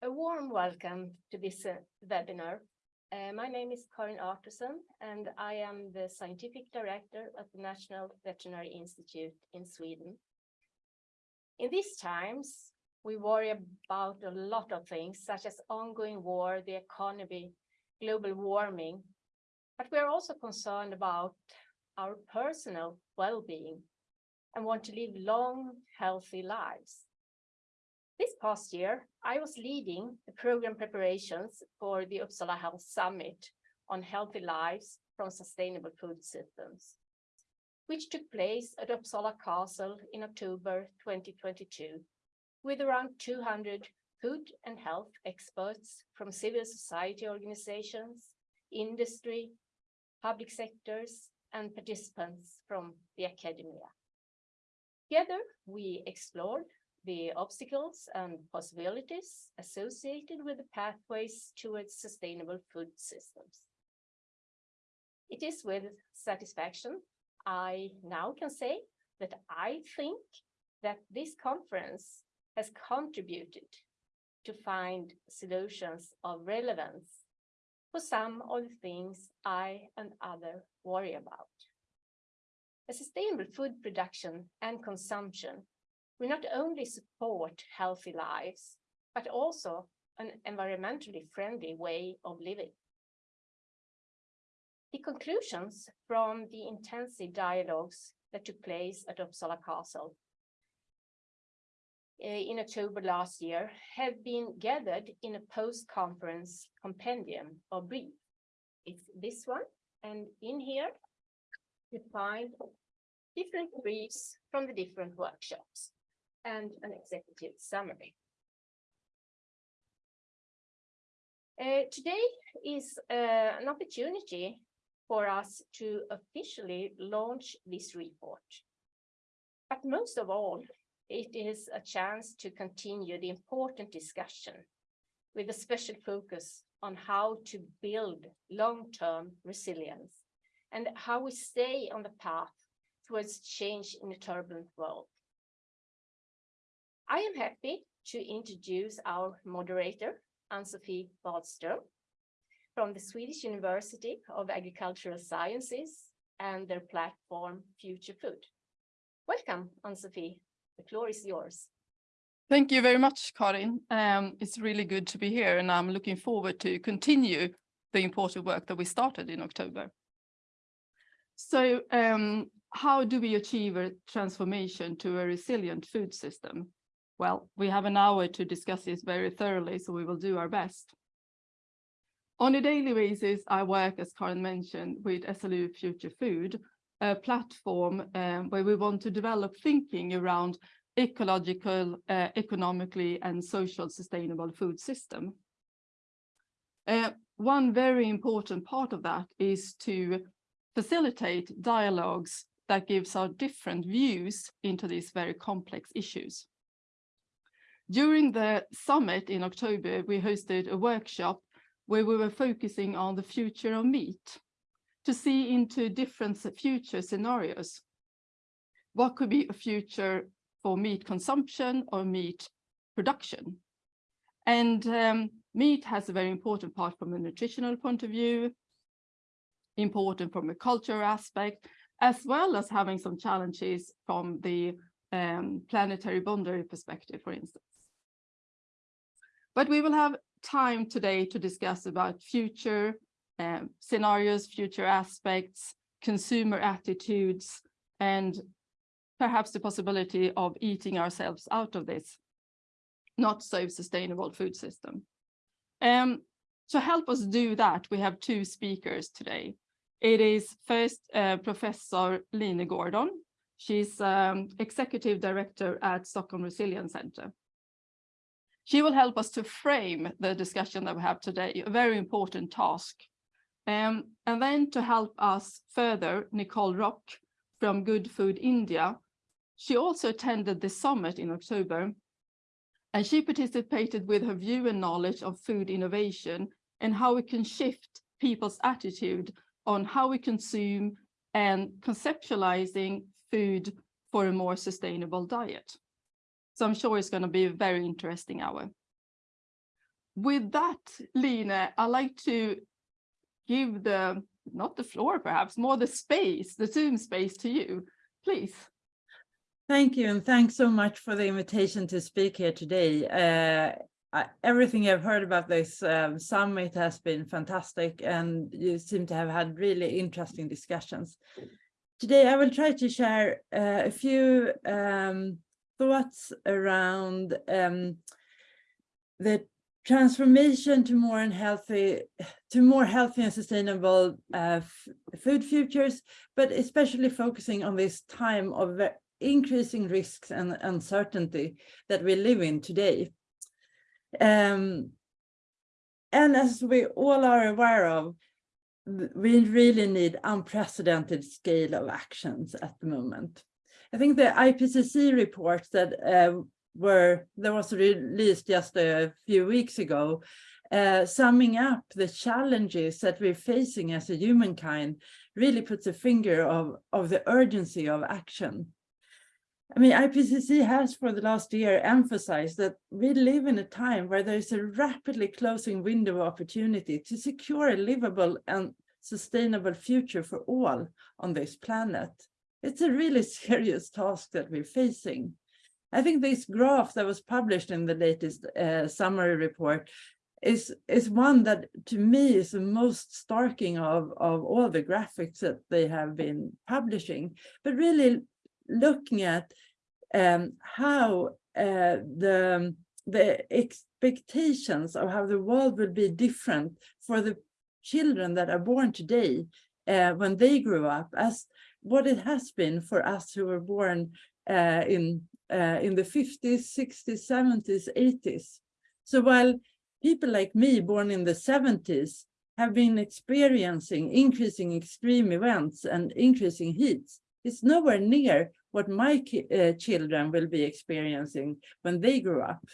A warm welcome to this uh, webinar. Uh, my name is Karin Artursson and I am the Scientific Director at the National Veterinary Institute in Sweden. In these times, we worry about a lot of things such as ongoing war, the economy, global warming, but we are also concerned about our personal well-being and want to live long, healthy lives. Past year, I was leading the program preparations for the Uppsala Health Summit on healthy lives from sustainable food systems, which took place at Uppsala Castle in October 2022, with around 200 food and health experts from civil society organizations, industry, public sectors, and participants from the academia. Together, we explored the obstacles and possibilities associated with the pathways towards sustainable food systems. It is with satisfaction I now can say that I think that this conference has contributed to find solutions of relevance for some of the things I and others worry about. A sustainable food production and consumption will not only support healthy lives, but also an environmentally friendly way of living. The conclusions from the intensive dialogues that took place at Uppsala Castle eh, in October last year have been gathered in a post-conference compendium or brief. It's this one, and in here you find different briefs from the different workshops and an executive summary. Uh, today is uh, an opportunity for us to officially launch this report. But most of all, it is a chance to continue the important discussion with a special focus on how to build long-term resilience and how we stay on the path towards change in a turbulent world. I am happy to introduce our moderator, Ann-Sofie Wadström, from the Swedish University of Agricultural Sciences and their platform Future Food. Welcome, Ann-Sofie. The floor is yours. Thank you very much, Karin. Um, it's really good to be here and I'm looking forward to continue the important work that we started in October. So um, how do we achieve a transformation to a resilient food system? Well, we have an hour to discuss this very thoroughly, so we will do our best. On a daily basis, I work, as Karin mentioned, with SLU Future Food, a platform um, where we want to develop thinking around ecological, uh, economically and social sustainable food system. Uh, one very important part of that is to facilitate dialogues that gives our different views into these very complex issues. During the summit in October, we hosted a workshop where we were focusing on the future of meat to see into different future scenarios. What could be a future for meat consumption or meat production? And um, meat has a very important part from a nutritional point of view, important from a cultural aspect, as well as having some challenges from the um, planetary boundary perspective, for instance. But we will have time today to discuss about future um, scenarios, future aspects, consumer attitudes, and perhaps the possibility of eating ourselves out of this not so sustainable food system. Um, to help us do that, we have two speakers today. It is first uh, Professor Line Gordon. She's um, Executive Director at Stockholm Resilience Center. She will help us to frame the discussion that we have today, a very important task. Um, and then to help us further, Nicole Rock from Good Food India. She also attended the summit in October, and she participated with her view and knowledge of food innovation and how we can shift people's attitude on how we consume and conceptualizing food for a more sustainable diet. So I'm sure it's going to be a very interesting hour. with that, Line, I'd like to give the, not the floor perhaps, more the space, the Zoom space to you, please. Thank you, and thanks so much for the invitation to speak here today. Uh, I- everything I've heard about this um, summit has been fantastic, and you seem to have had really interesting discussions. Today, I will try to share uh, a few um, thoughts around um, the transformation to more and healthy, to more healthy and sustainable uh, food futures, but especially focusing on this time of increasing risks and uncertainty that we live in today. Um, and as we all are aware of, we really need unprecedented scale of actions at the moment. I think the IPCC reports that uh, were that was released just a few weeks ago, uh, summing up the challenges that we're facing as a humankind, really puts a finger of, of the urgency of action. I mean, IPCC has for the last year emphasized that we live in a time where there is a rapidly closing window of opportunity to secure a livable and sustainable future for all on this planet. It's a really serious task that we're facing. I think this graph that was published in the latest uh, summary report is, is one that to me is the most starking of, of all the graphics that they have been publishing, but really looking at um, how uh, the, the expectations of how the world will be different for the children that are born today uh, when they grow up as what it has been for us who were born uh, in uh, in the 50s, 60s, 70s, 80s. So while people like me born in the 70s have been experiencing increasing extreme events and increasing heats, it's nowhere near what my uh, children will be experiencing when they grow up.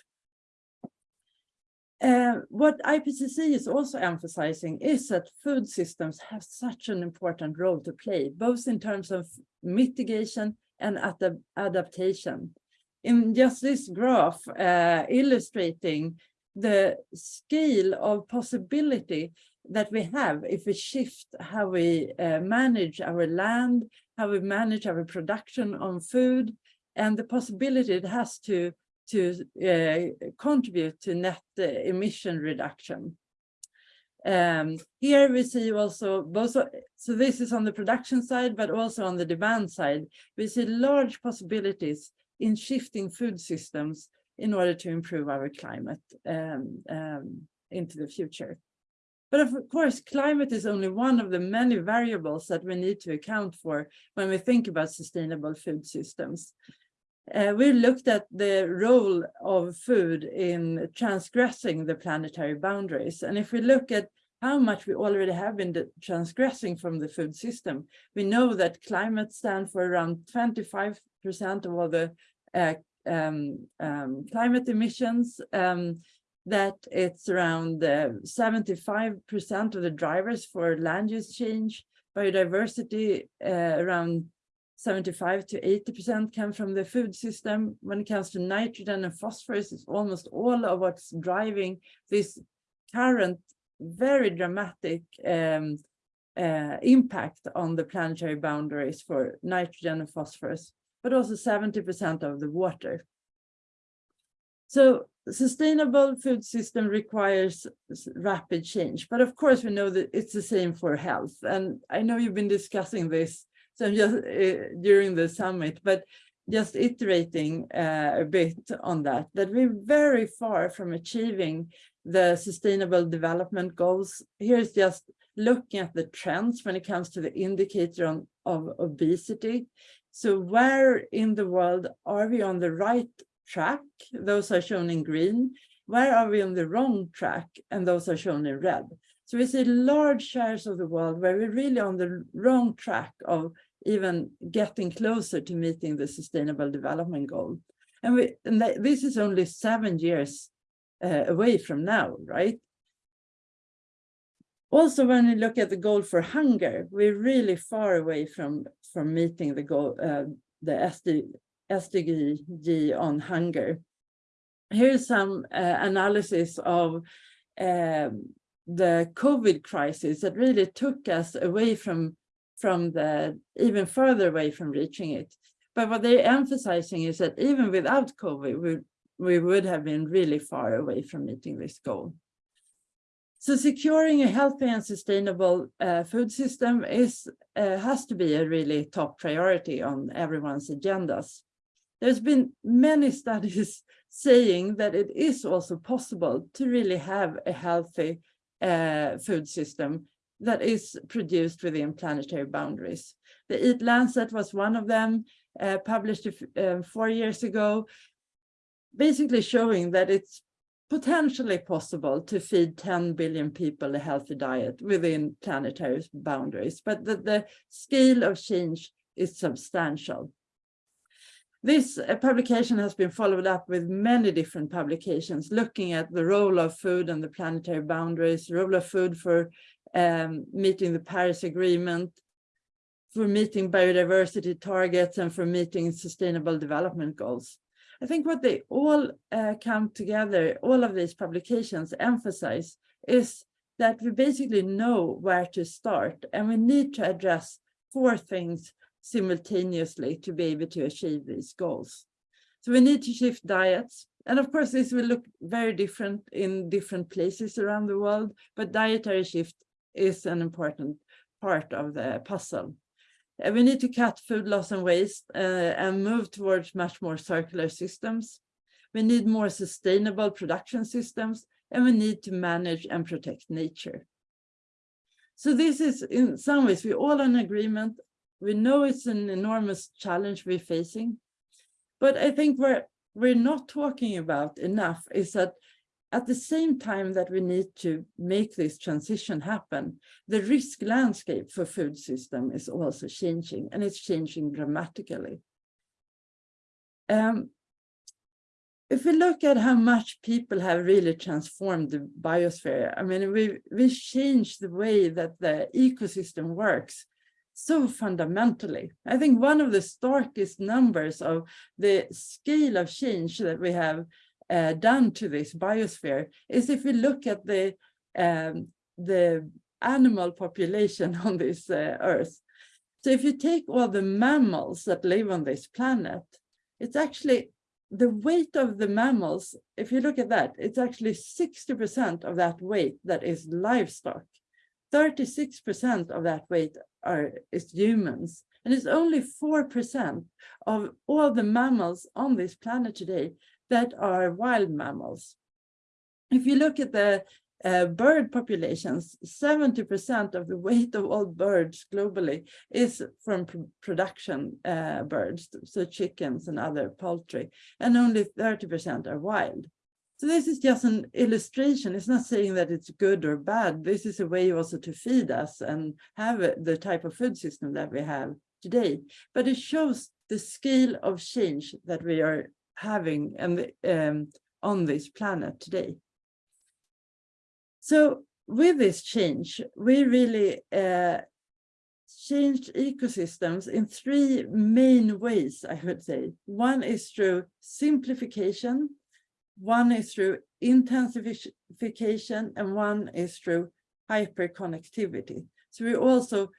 Uh, what IPCC is also emphasizing is that food systems have such an important role to play, both in terms of mitigation and ad adaptation. In just this graph uh, illustrating the scale of possibility that we have if we shift how we uh, manage our land, how we manage our production on food, and the possibility it has to to uh, contribute to net uh, emission reduction. Um, here we see also both, so this is on the production side, but also on the demand side, we see large possibilities in shifting food systems in order to improve our climate um, um, into the future. But of course, climate is only one of the many variables that we need to account for when we think about sustainable food systems. Uh, we looked at the role of food in transgressing the planetary boundaries. And if we look at how much we already have been transgressing from the food system, we know that climate stands for around 25% of all the uh, um, um, climate emissions, um, that it's around 75% uh, of the drivers for land use change, biodiversity uh, around 75 to 80% come from the food system. When it comes to nitrogen and phosphorus, it's almost all of what's driving this current very dramatic um, uh, impact on the planetary boundaries for nitrogen and phosphorus, but also 70% of the water. So sustainable food system requires rapid change, but of course we know that it's the same for health. And I know you've been discussing this so just uh, during the summit, but just iterating uh, a bit on that, that we're very far from achieving the sustainable development goals. Here's just looking at the trends when it comes to the indicator on, of obesity. So where in the world are we on the right track? Those are shown in green. Where are we on the wrong track? And those are shown in red. So we see large shares of the world where we're really on the wrong track of even getting closer to meeting the sustainable development goal. And, we, and this is only seven years uh, away from now, right? Also, when we look at the goal for hunger, we're really far away from, from meeting the goal, uh, the SD, SDG on hunger. Here's some uh, analysis of um, the COVID crisis that really took us away from, from the, even further away from reaching it. But what they're emphasizing is that even without COVID, we, we would have been really far away from meeting this goal. So securing a healthy and sustainable uh, food system is uh, has to be a really top priority on everyone's agendas. There's been many studies saying that it is also possible to really have a healthy uh, food system that is produced within planetary boundaries. The Eat Lancet was one of them, uh, published uh, four years ago, basically showing that it's potentially possible to feed 10 billion people a healthy diet within planetary boundaries, but that the scale of change is substantial. This uh, publication has been followed up with many different publications looking at the role of food and the planetary boundaries, the role of food for um, meeting the Paris Agreement, for meeting biodiversity targets and for meeting sustainable development goals. I think what they all uh, come together, all of these publications emphasize is that we basically know where to start and we need to address four things simultaneously to be able to achieve these goals. So we need to shift diets. And of course, this will look very different in different places around the world, but dietary shift is an important part of the puzzle. And we need to cut food loss and waste uh, and move towards much more circular systems. We need more sustainable production systems, and we need to manage and protect nature. So this is in some ways, we're all in agreement we know it's an enormous challenge we're facing, but I think we're we're not talking about enough is that at the same time that we need to make this transition happen, the risk landscape for food system is also changing and it's changing dramatically. Um, if we look at how much people have really transformed the biosphere, I mean, we we changed the way that the ecosystem works so fundamentally. I think one of the starkest numbers of the scale of change that we have uh, done to this biosphere is if we look at the um, the animal population on this uh, earth. So if you take all the mammals that live on this planet, it's actually the weight of the mammals, if you look at that, it's actually 60% of that weight that is livestock. 36% of that weight are is humans. And it's only 4% of all the mammals on this planet today that are wild mammals. If you look at the uh, bird populations, 70% of the weight of all birds globally is from pr production uh, birds, so chickens and other poultry, and only 30% are wild. So this is just an illustration. It's not saying that it's good or bad. This is a way also to feed us and have the type of food system that we have today. But it shows the scale of change that we are having and um, on this planet today. So with this change, we really uh, changed ecosystems in three main ways, I would say. One is through simplification, one is through intensification and one is through hyperconnectivity. So we're also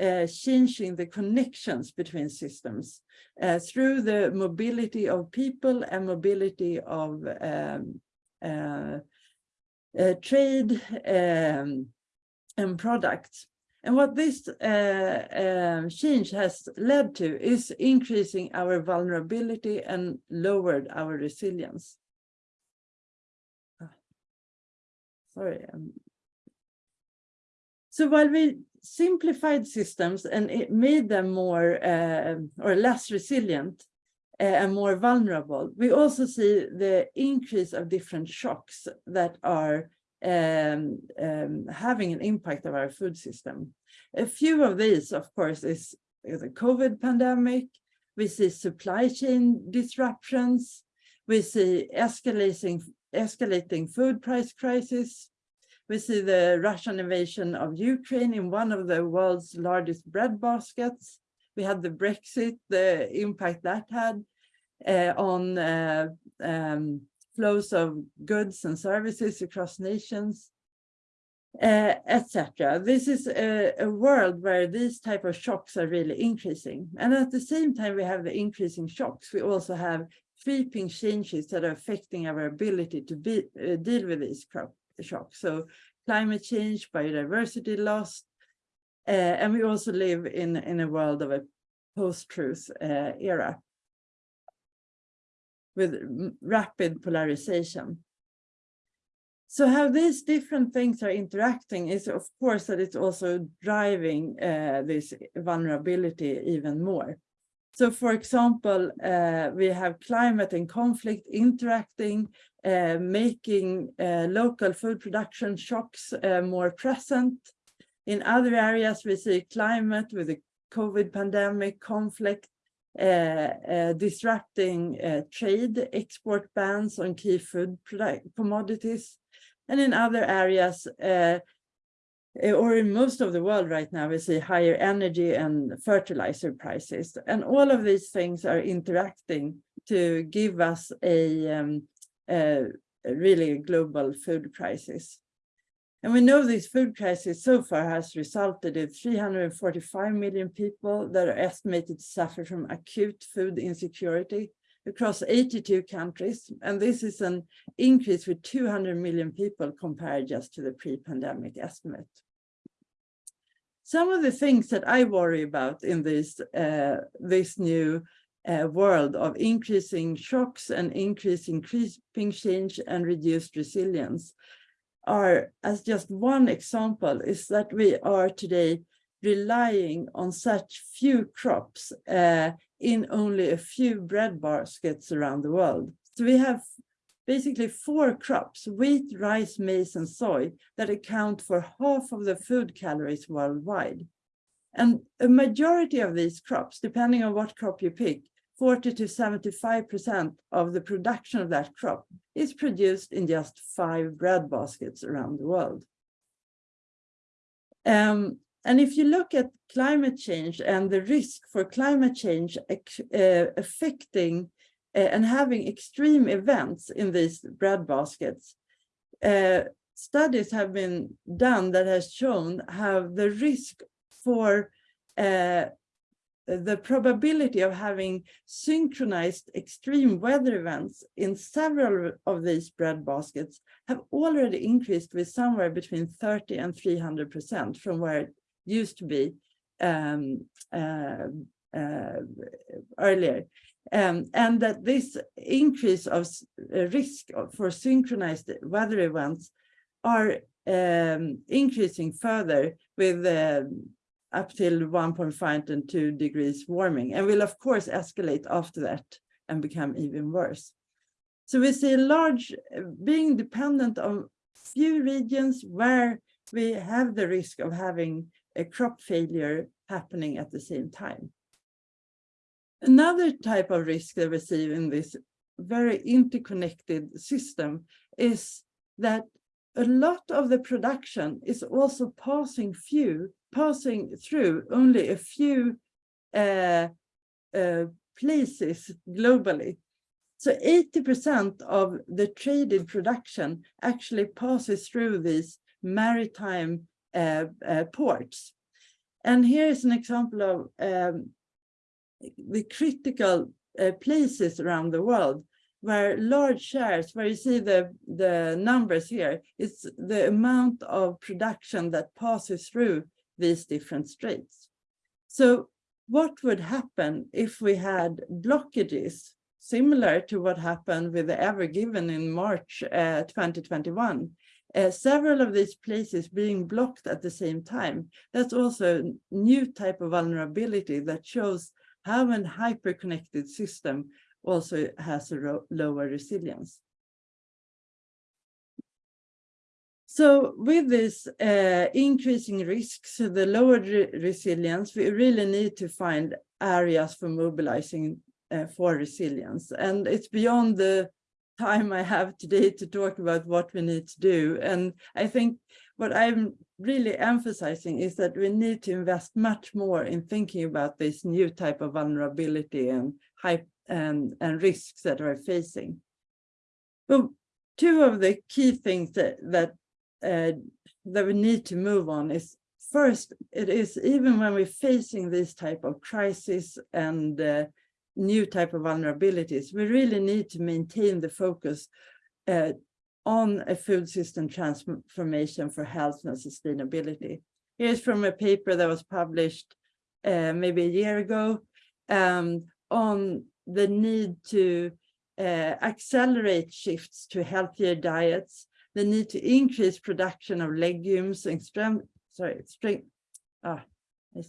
uh, changing the connections between systems uh, through the mobility of people and mobility of um, uh, uh trade um, and products. And what this uh, um, change has led to is increasing our vulnerability and lowered our resilience. Sorry. Um, so while we simplified systems and it made them more uh, or less resilient uh, and more vulnerable, we also see the increase of different shocks that are um, um, having an impact of our food system. A few of these, of course, is the COVID pandemic. We see supply chain disruptions. We see escalating escalating food price crisis. We see the Russian invasion of Ukraine in one of the world's largest bread baskets. We had the Brexit, the impact that had uh, on uh, um, flows of goods and services across nations, uh, etc. This is a, a world where these type of shocks are really increasing. And at the same time we have the increasing shocks, we also have sweeping changes that are affecting our ability to be, uh, deal with these shocks. So climate change, biodiversity loss, uh, and we also live in, in a world of a post-truth uh, era with rapid polarization. So how these different things are interacting is of course that it's also driving uh, this vulnerability even more. So for example, uh, we have climate and conflict interacting, uh, making uh, local food production shocks uh, more present. In other areas, we see climate with the COVID pandemic, conflict, uh, uh, disrupting trade, export bans on key food commodities. And in other areas, or in most of the world right now, we see higher energy and fertilizer prices. And all of these things are interacting to give us a, um, a really global food crisis. And we know this food crisis so far has resulted in 345 million people that are estimated to suffer from acute food insecurity across 82 countries. And this is an increase with 200 million people compared just to the pre-pandemic estimate. Some of the things that I worry about in this, uh, this new uh, world of increasing shocks and increasing creeping change and reduced resilience are, as just one example, is that we are today relying on such few crops uh, in only a few bread baskets around the world. So we have basically four crops, wheat, rice, maize, and soy, that account for half of the food calories worldwide. And a majority of these crops, depending on what crop you pick, 40 to 75% of the production of that crop is produced in just five bread baskets around the world. Um, and if you look at climate change and the risk for climate change uh, affecting and having extreme events in these bread baskets, uh, studies have been done that has shown how the risk for uh, the probability of having synchronized extreme weather events in several of these bread baskets have already increased with somewhere between 30 and 300 percent from where it used to be um, uh, uh, earlier. Um, and that this increase of uh, risk for synchronized weather events are um, increasing further with um, up till 1.5 and 2 degrees warming and will of course escalate after that and become even worse. So we see large being dependent on few regions where we have the risk of having a crop failure happening at the same time. Another type of risk that we see in this very interconnected system is that a lot of the production is also passing few passing through only a few uh, uh, places globally. So 80% of the traded production actually passes through these maritime uh, uh, ports. And here is an example of um, the critical uh, places around the world where large shares, where you see the, the numbers here, it's the amount of production that passes through these different straits. So what would happen if we had blockages similar to what happened with the Ever Given in March uh, 2021? Uh, several of these places being blocked at the same time. That's also a new type of vulnerability that shows how an hyper-connected system also has a lower resilience. So with this uh, increasing risks, the lower re resilience, we really need to find areas for mobilizing uh, for resilience. And it's beyond the time I have today to talk about what we need to do. And I think what I'm really emphasizing is that we need to invest much more in thinking about this new type of vulnerability and hype and, and risks that we're facing. Well, two of the key things that that uh, that we need to move on is first, it is even when we're facing this type of crisis and uh, new type of vulnerabilities, we really need to maintain the focus uh, on a food system transformation for health and sustainability. Here's from a paper that was published uh, maybe a year ago um, on the need to uh, accelerate shifts to healthier diets, the need to increase production of legumes and strength, sorry, strength, ah, I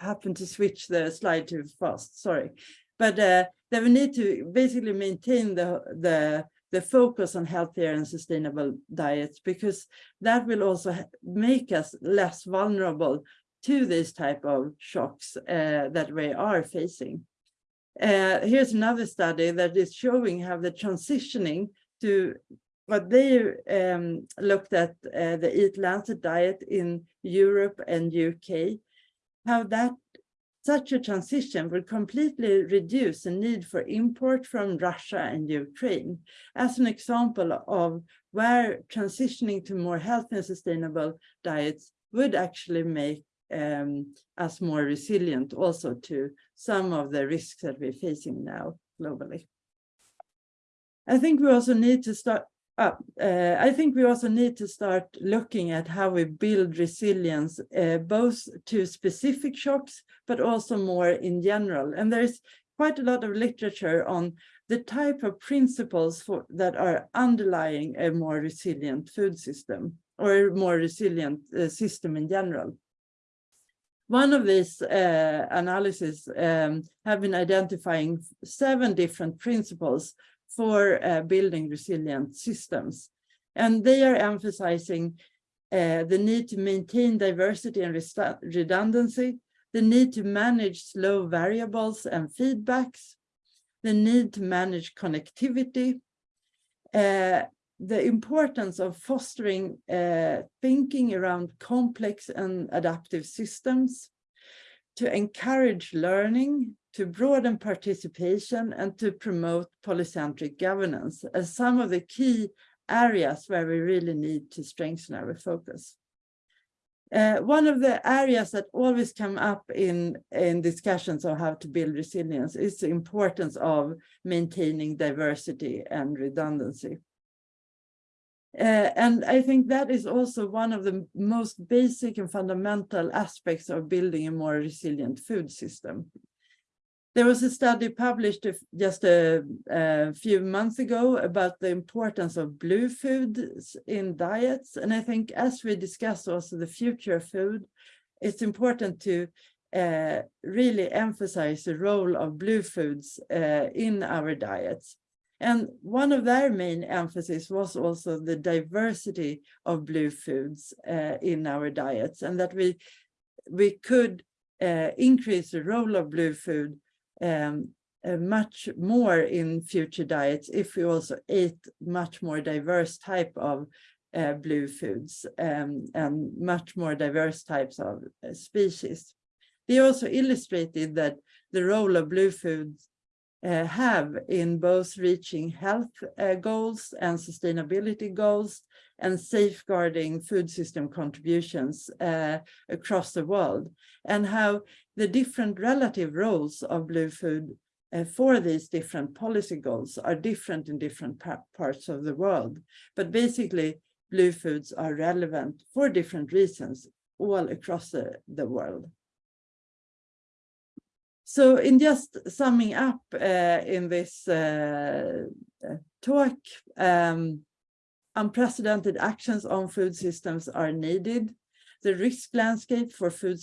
happened to switch the slide too fast, sorry. But uh, that we need to basically maintain the, the, the focus on healthier and sustainable diets because that will also make us less vulnerable to this type of shocks uh, that we are facing. Uh, here's another study that is showing how the transitioning to what they um, looked at uh, the Eat Lancet diet in Europe and UK, how that such a transition will completely reduce the need for import from Russia and Ukraine as an example of where transitioning to more healthy and sustainable diets would actually make um, us more resilient also to some of the risks that we're facing now globally. I think we also need to start uh, I think we also need to start looking at how we build resilience, uh, both to specific shocks, but also more in general. And there's quite a lot of literature on the type of principles for, that are underlying a more resilient food system or a more resilient uh, system in general. One of these uh, analyses um, have been identifying seven different principles for uh, building resilient systems. And they are emphasizing uh, the need to maintain diversity and redundancy, the need to manage slow variables and feedbacks, the need to manage connectivity, uh, the importance of fostering uh, thinking around complex and adaptive systems, to encourage learning, to broaden participation, and to promote polycentric governance as some of the key areas where we really need to strengthen our focus. Uh, one of the areas that always come up in, in discussions on how to build resilience is the importance of maintaining diversity and redundancy. Uh, and I think that is also one of the most basic and fundamental aspects of building a more resilient food system. There was a study published just a, a, few months ago about the importance of blue foods in diets. And I think as we discuss also the future of food, it's important to uh, really emphasize the role of blue foods uh, in our diets. And one of their main emphasis was also the diversity of blue foods uh, in our diets and that we, we could uh, increase the role of blue food um, uh, much more in future diets if we also ate much more diverse type of uh, blue foods um, and much more diverse types of uh, species. They also illustrated that the role of blue foods uh, have in both reaching health uh, goals and sustainability goals and safeguarding food system contributions uh, across the world and how the different relative roles of blue food uh, for these different policy goals are different in different parts of the world. But basically, blue foods are relevant for different reasons all across the, the world. So in just summing up uh, in this uh, talk, um, unprecedented actions on food systems are needed. The risk landscape for food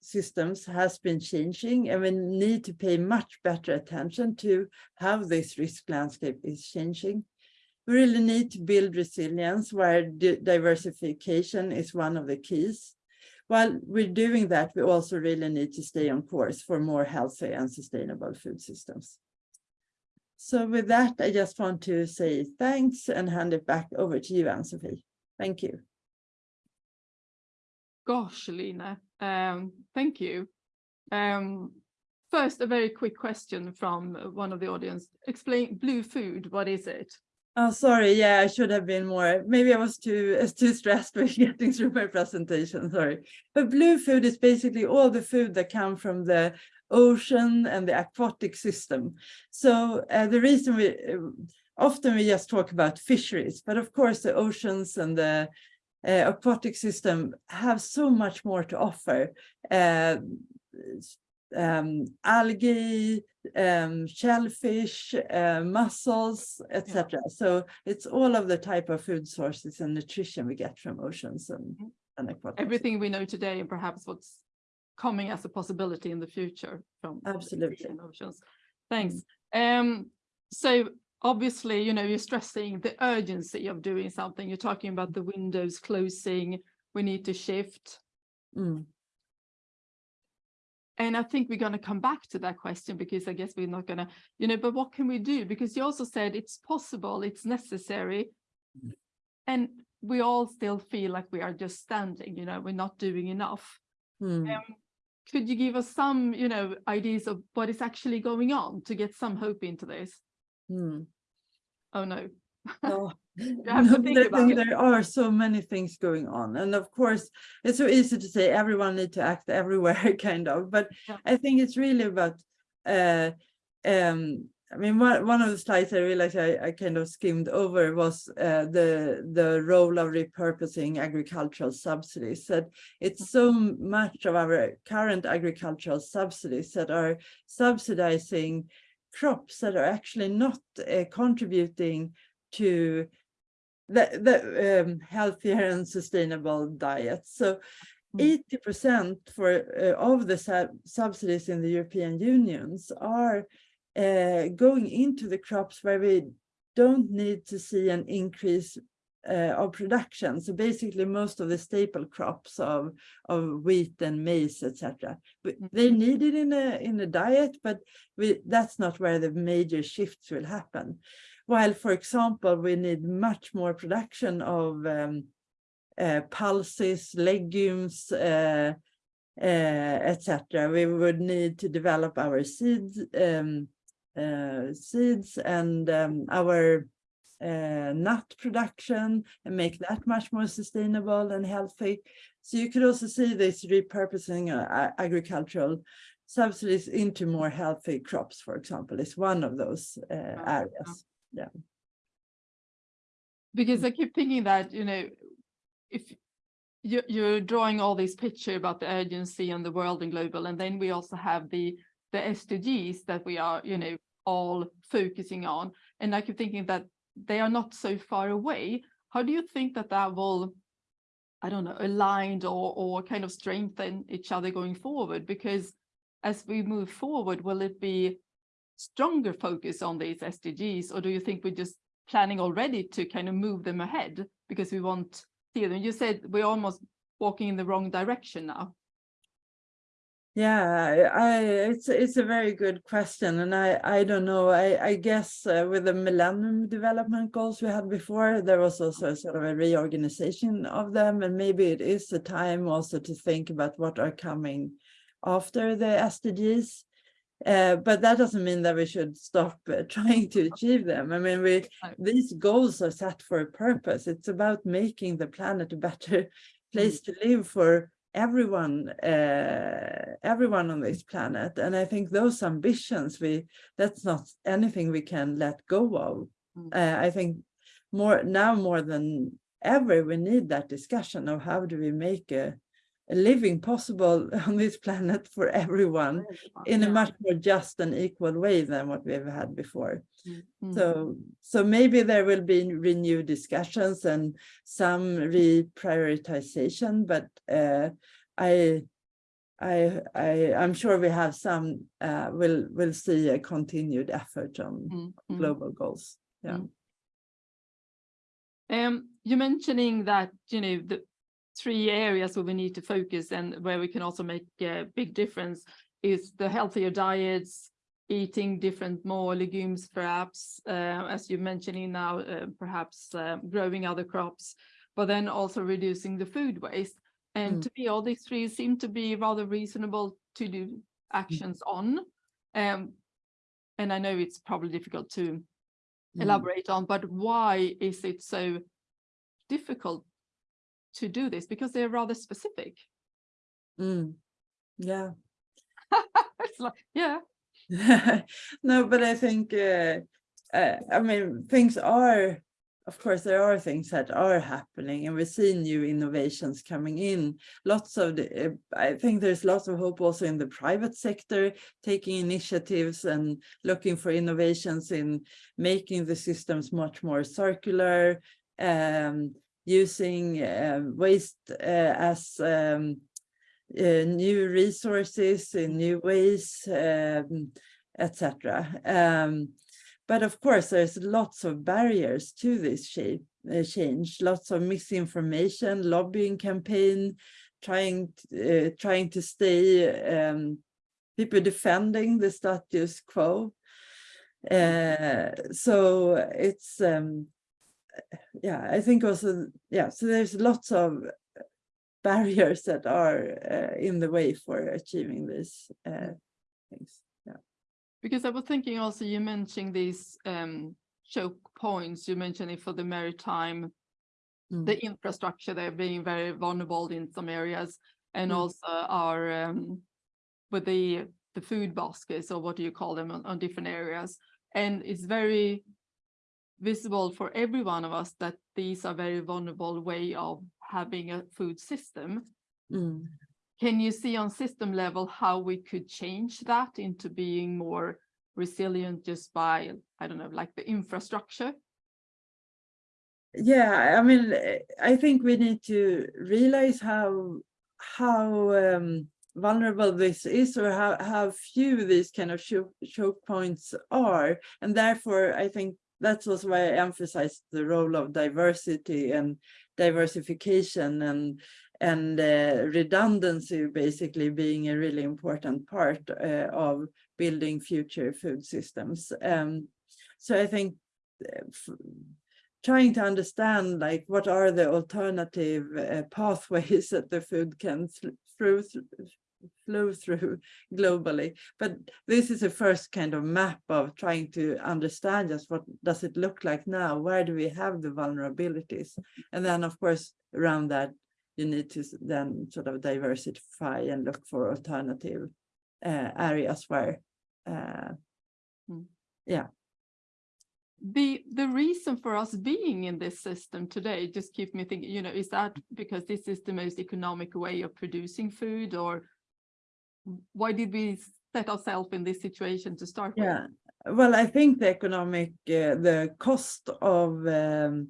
systems has been changing and we need to pay much better attention to how this risk landscape is changing. We really need to build resilience where diversification is one of the keys. While we're doing that, we also really need to stay on course for more healthy and sustainable food systems. So with that, I just want to say thanks and hand it back over to you, Ann-Sofie. Thank you. Gosh, Line, um, thank you. Um, first, a very quick question from one of the audience. Explain blue food, what is it? Oh, sorry. Yeah, I should have been more. Maybe I was too uh, too stressed with getting through my presentation. Sorry. But blue food is basically all the food that come from the ocean and the aquatic system. So uh, the reason we uh, often we just talk about fisheries, but of course the oceans and the uh, aquatic system have so much more to offer. Uh, um, algae, um, shellfish, uh, mussels, etc. So it's all of the type of food sources and nutrition we get from oceans and, Mhm. and aquatic. Everything we know today and perhaps what's coming as a possibility in the future from Absolutely. oceans. Thanks. Um, so obviously, you know, you're stressing the urgency of doing something. You're talking about the windows closing. We need to shift. Mm, And I think we're going to come back to that question because I guess we're not going to, you know, but what can we do? Because you also said it's possible, it's necessary. And we all still feel like we are just standing, you know, we're not doing enough. mm. Um, could you give us some, you know, ideas of what is actually going on to get some hope into this? mm. Oh, no. No, have to no, there- There are so many things going on. And of course, it's so easy to say everyone need to act everywhere, kind of, but Yeah. I think it's really about uh um I mean, one, one of the slides I realized I, I kind of skimmed over was uh, the the role of repurposing agricultural subsidies. That it's so much of our current agricultural subsidies that are subsidizing crops that are actually not uh, contributing to the, the um, healthier and sustainable diet. So Mm. eighty percent for uh, of the sub- subsidies in the European Unions are uh, going into the crops where we don't need to see an increase uh, of production. So basically, most of the staple crops of of wheat and maize, etc. They need it in a in a diet, but we, that's not where the major shifts will happen. While, for example, we need much more production of um, uh, pulses, legumes, uh, uh, etc. We would need to develop our seeds, um, seeds and um, our uh, nut production and make that much more sustainable and healthy. So you could also see this repurposing uh, agricultural subsidies into more healthy crops, for example, is one of those uh, areas. Yeah. Because I keep thinking that, you know, if you, you're drawing all this picture about the urgency on the world and global, and then we also have the, the SDGs that we are, you know, all focusing on. And I keep thinking that they are not so far away. How do you think that that will, I don't know, aligned or, or kind of strengthen each other going forward? Because as we move forward, will it be stronger focus on these SDGs, or do you think we're just planning already to kind of move them ahead because we want see them? You said we're almost walking in the wrong direction now. Yeah, I, it's it's a very good question, and I I don't know. I I guess uh, with the Millennium Development Goals we had before, there was also a sort of a reorganization of them, and maybe it is the time also to think about what are coming after the SDGs. Uh, but that doesn't mean that we should stop uh, trying to achieve them. I mean, we these goals are set for a purpose. It's about making the planet a better place to live for everyone uh everyone on this planet and i think those ambitions we that's not anything we can let go of Mm. uh, i think more now more than ever we need that discussion of how do we make a, a living possible on this planet for everyone in a much more just and equal way than what we've had before Mm, mm. so, so maybe there will be renewed discussions and some reprioritization, but uh, I, I, I, I'm sure we have some, uh, we'll, we'll see a continued effort on Mm, mm. global goals. Yeah. Mm. Um, you're mentioning that, you know, the three areas where we need to focus and where we can also make a big difference is the healthier diets, eating different more legumes perhaps, uh, as you're mentioning now, uh, perhaps uh, growing other crops, but then also reducing the food waste. And Mm. to me, all these three seem to be rather reasonable to do actions on. Um, and I know it's probably difficult to Mm. elaborate on, but why is it so difficult to do this? Because they're rather specific. Mm. Yeah. It's like, yeah, No, but I think, uh, uh, I mean, things are, of course, there are things that are happening and we see new innovations coming in. Lots of the, uh, I think there's lots of hope also in the private sector, taking initiatives and looking for innovations in making the systems much more circular, um, using uh, waste as um, uh, new resources in new ways, um, etc. Um, but of course, there's lots of barriers to this shape, uh, change, lots of misinformation, lobbying campaign, trying t- uh, trying to stay, um, people defending the status quo. Uh, so it's um, yeah, I think also yeah. So there's lots of barriers that are uh, in the way for achieving these uh, things. Yeah. because I was thinking also, you mentioned these um choke points, you mentioned it for the maritime, Mm. the infrastructure, they're being very vulnerable in some areas. And Mm. also our um with the the food baskets or what do you call them on, on different areas. And it's very visible for every one of us that these are very vulnerable way of having a food system. Mm. Can you see on system level how we could change that into being more resilient just by, I don't know, like the infrastructure? Yeah, I mean, I think we need to realize how how um, vulnerable this is or how, how few these kind of choke, choke points are. And therefore, I think that's was why I emphasized the role of diversity and diversification and and uh, redundancy basically being a really important part uh, of building future food systems. Um, so I think uh, trying to understand like what are the alternative uh, pathways that the food can th- through th- flow through globally. But this is a first kind of map of trying to understand just what does it look like now? Where do we have the vulnerabilities? And then of course around that you need to then sort of diversify and look for alternative uh, areas where uh, Mm. yeah. The, the reason for us being in this system today, just keep me thinking, you know, is that because this is the most economic way of producing food or why did we set ourselves in this situation to start with? Yeah, well, I think the economic, uh, the cost of um,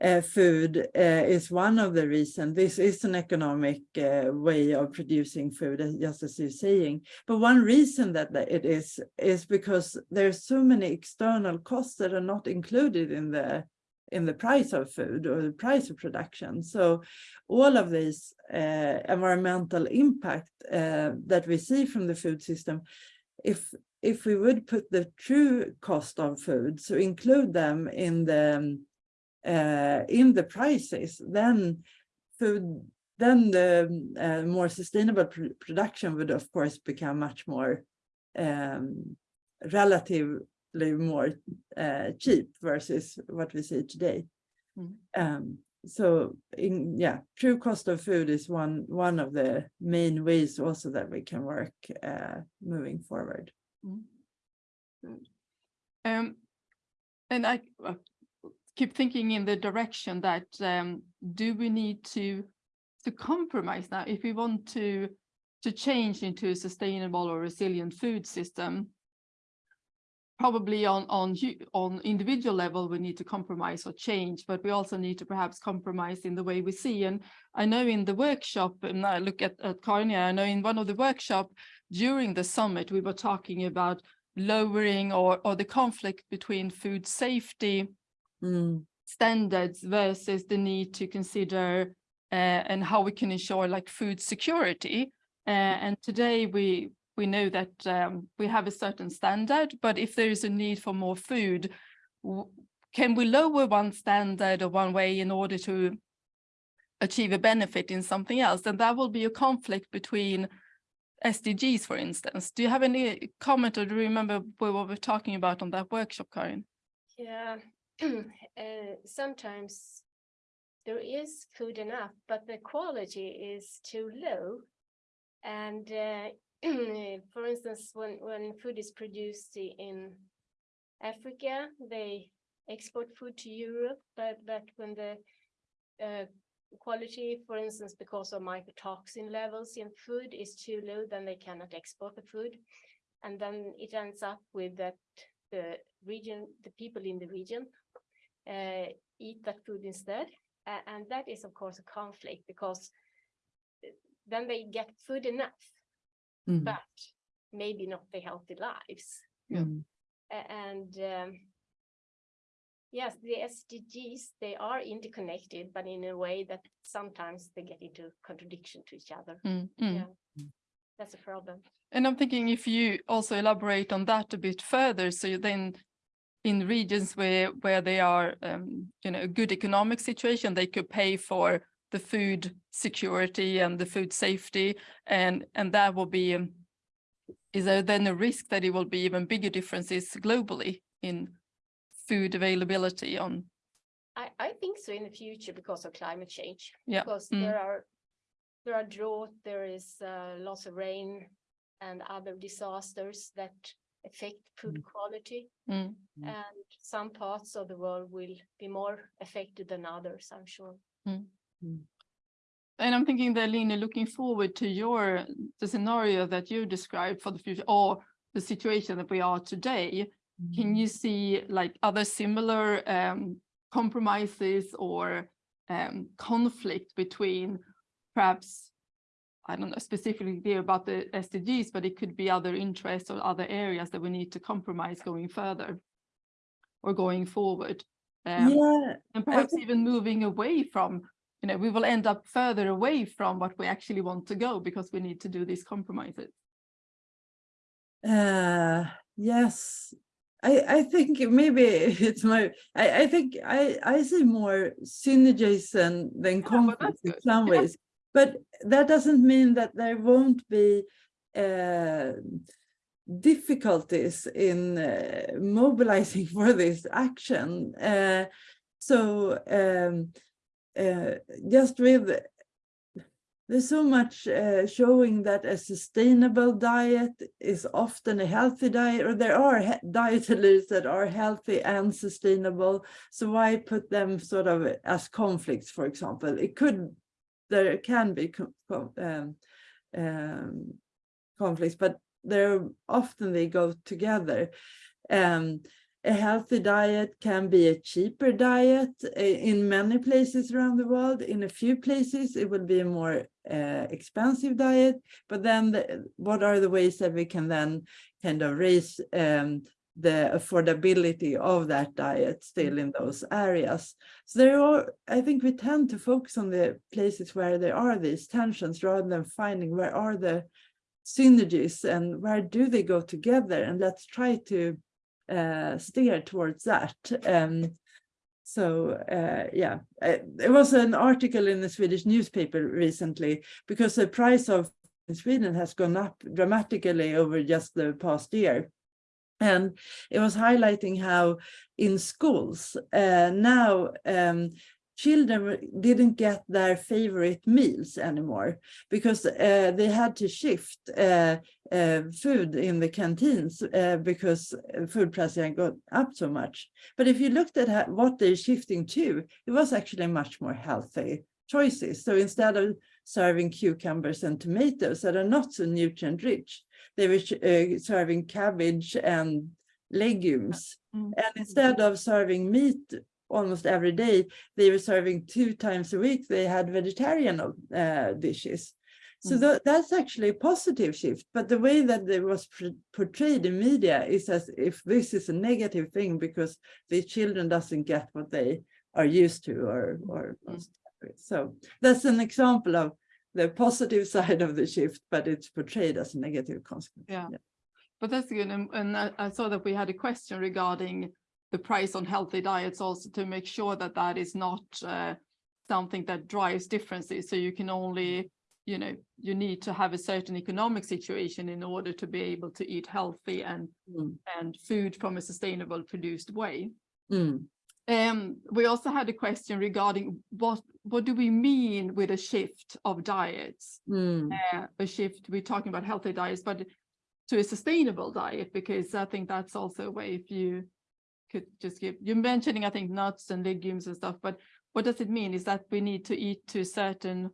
uh, food uh, is one of the reasons. This is an economic uh, way of producing food, just as you're saying. But one reason that that it is, is because there's so many external costs that are not included in the in the price of food or the price of production. So all of this uh, environmental impact uh, that we see from the food system, if if we would put the true cost of food, so include them in the uh, in the prices, then food, then the more sustainable pr- production would of course become much more um, relatively more uh, cheap versus what we see today. Mm. Um, so in yeah, true cost of food is one one of the main ways also that we can work uh, moving forward. Mm. Um, and I keep thinking in the direction that um, do we need to to compromise now if we want to to change into a sustainable or resilient food system? Probably on on on individual level, we need to compromise or change, but we also need to perhaps compromise in the way we see. And I know in the workshop, and I look at at Carnia, I know in one of the workshop during the summit, we were talking about lowering or, or the conflict between food safety Mm, standards versus the need to consider uh, and how we can ensure like food security. Uh, and today we we know that um, we have a certain standard, but if there is a need for more food, can we lower one standard or one way in order to achieve a benefit in something else? And that will be a conflict between SDGs, for instance. Do you have any comment or do you remember what we were talking about on that workshop, Karin? Yeah, uh, sometimes there is food enough, but the quality is too low. And uh, for instance, when, when food is produced in Africa, they export food to Europe, but, but when the uh, quality, for instance, because of mycotoxin levels in food is too low, then they cannot export the food. And then it ends up with that the region, the people in the region uh, eat that food instead. A- and that is, of course, a conflict because uh, then they get food enough, Mm, but maybe not the healthy lives. Yeah. mm, And um, yes, the SDGs, they are interconnected, but in a way that sometimes they get into contradiction to each other. Mm, mm. Yeah. That's a problem. And I'm thinking if you also elaborate on that a bit further, so then in regions where where they are, um, you know, a good economic situation, they could pay for the food security and the food safety, and and that will be. um, Is there then a risk that it will be even bigger differences globally in food availability on? I, I think so in the future because of climate change. Yeah, Because mm. there are, there are drought, there is uh, loss of rain and other disasters that affect food quality. Mm. Mm. And some parts of the world will be more affected than others, I'm sure. And I'm thinking that Line, looking forward to your, the scenario that you described for the future or the situation that we are today, can you see like other similar um, compromises or um, conflict between perhaps, I don't know specifically about the SDGs, but it could be other interests or other areas that we need to compromise going further or going forward. Um, Yeah, and perhaps even moving away from, you know, we will end up further away from what we actually want to go because we need to do these compromises. Uh, yes, I, I think maybe it's my, I, I think I, I see more synergies than, than conflicts in some Yeah. ways. But that doesn't mean that there won't be uh, difficulties in uh, mobilizing for this action. Uh, so um, uh, just with there's so much uh, showing that a sustainable diet is often a healthy diet, or there are he- that are healthy and sustainable. So why put them sort of as conflicts, for example? It could, there can be um, um, conflicts, but they're often they go together. Um, a healthy diet can be a cheaper diet uh, in many places around the world. In a few places, it will be a more uh, expensive diet. But then the, what are the ways that we can then kind of raise um, the affordability of that diet still in those areas? So there are, I think we tend to focus on the places where there are these tensions rather than finding where are the synergies and where do they go together? And let's try to uh, steer towards that. Um, so uh, yeah, uh, there was an article in the Swedish newspaper recently because the price of Sweden has gone up dramatically over just the past year. And it was highlighting how in schools uh, now um, children didn't get their favorite meals anymore because uh, they had to shift uh, uh, food in the canteens uh, because food prices had gone up so much. But if you looked at what they're shifting to, it was actually much more healthy choices. So instead of serving cucumbers and tomatoes that are not so nutrient rich, they were uh, serving cabbage and legumes. Mm. And instead of serving meat almost every day, they were serving two times a week. They had vegetarian uh, dishes. So Mm. tha- that's actually a positive shift. But the way that it was portrayed in media is as if this is a negative thing because the children doesn't get what they are used to or or Mm. so that's an example of the positive side of the shift, but it's portrayed as a negative consequence. Yeah. But that's good. And, and I, I saw that we had a question regarding the price on healthy diets also to make sure that that is not uh, something that drives differences. So you can only, you know, you need to have a certain economic situation in order to be able to eat healthy and Mm. and food from a sustainable produced way. Mm. Um, we also had a question regarding what what do we mean with a shift of diets? Mm. Uh, a shift, we're talking about healthy diets, but to a sustainable diet, because I think that's also a way if you could just give, you're mentioning, I think, nuts and legumes and stuff, but what does it mean? Is that we need to eat to a certain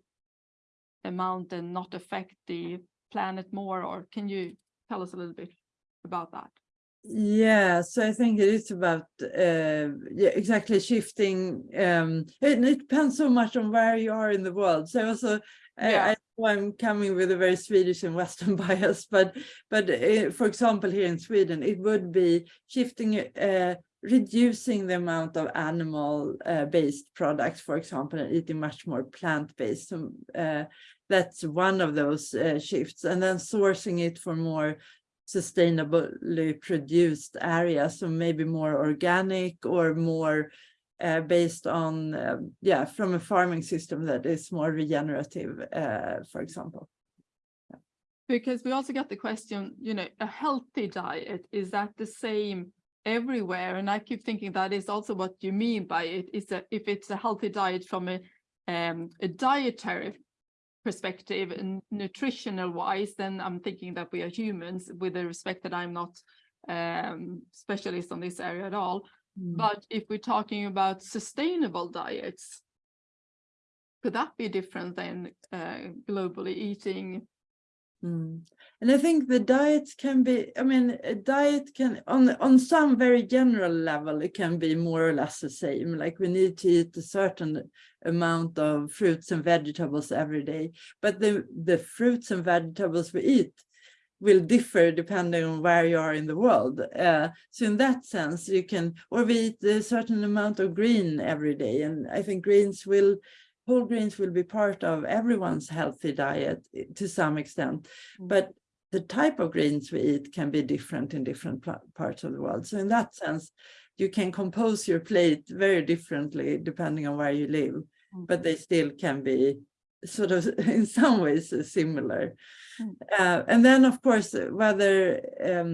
amount and not affect the planet more, or can you tell us a little bit about that? Yeah, so I think it is about uh, yeah, exactly shifting. Um, and it depends so much on where you are in the world. So also, Yeah. I, I know I'm coming with a very Swedish and Western bias, but but uh, for example, here in Sweden, it would be shifting, uh, reducing the amount of animal-based products, for example, and eating much more plant-based. So, uh, that's one of those uh, shifts, and then sourcing it for more sustainably produced areas, so maybe more organic or more uh, based on, um, yeah, from a farming system that is more regenerative, uh, for example. Because we also got the question, you know, a healthy diet, is that the same everywhere? And I keep thinking that is also what you mean by it, is that if it's a healthy diet from a, um, a dietary perspective and nutritional wise, then I'm thinking that we are humans with the respect that I'm not um, specialist on this area at all. Mm. But if we're talking about sustainable diets, could that be different than uh, globally eating? Mm. And I think the diets can be, I mean, a diet can, on, on some very general level, it can be more or less the same. Like we need to eat a certain amount of fruits and vegetables every day. But the, the fruits and vegetables we eat will differ depending on where you are in the world. Uh, so in that sense, you can, or we eat a certain amount of green every day. And I think greens will whole grains will be part of everyone's healthy diet eh, to some extent, Mm. but the type of grains we eat can be different in different parts of the world. So in that sense, you can compose your plate very differently depending on where you live, Mm. but they still can be sort of in some ways similar. Mm. Uh, and then of course, whether um,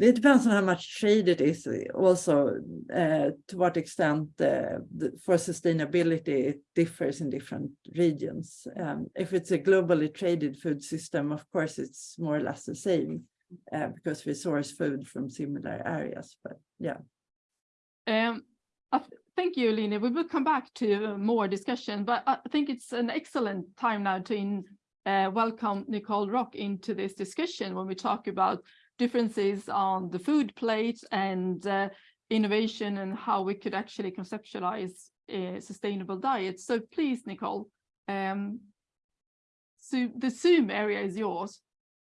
it depends on how much trade it is uh, also uh, to what extent uh, the, for sustainability it differs in different regions. Um, if it's a globally traded food system, of course, it's more or less the same uh, because we source food from similar areas. But yeah. Um, th- thank you, Line We will come back to uh, more discussion, but I think it's an excellent time now to in, uh, welcome Nicole Rock into this discussion when we talk about differences on the food plate and uh, innovation and how we could actually conceptualize a sustainable diet. So please, Nicole, um, so the Zoom area is yours.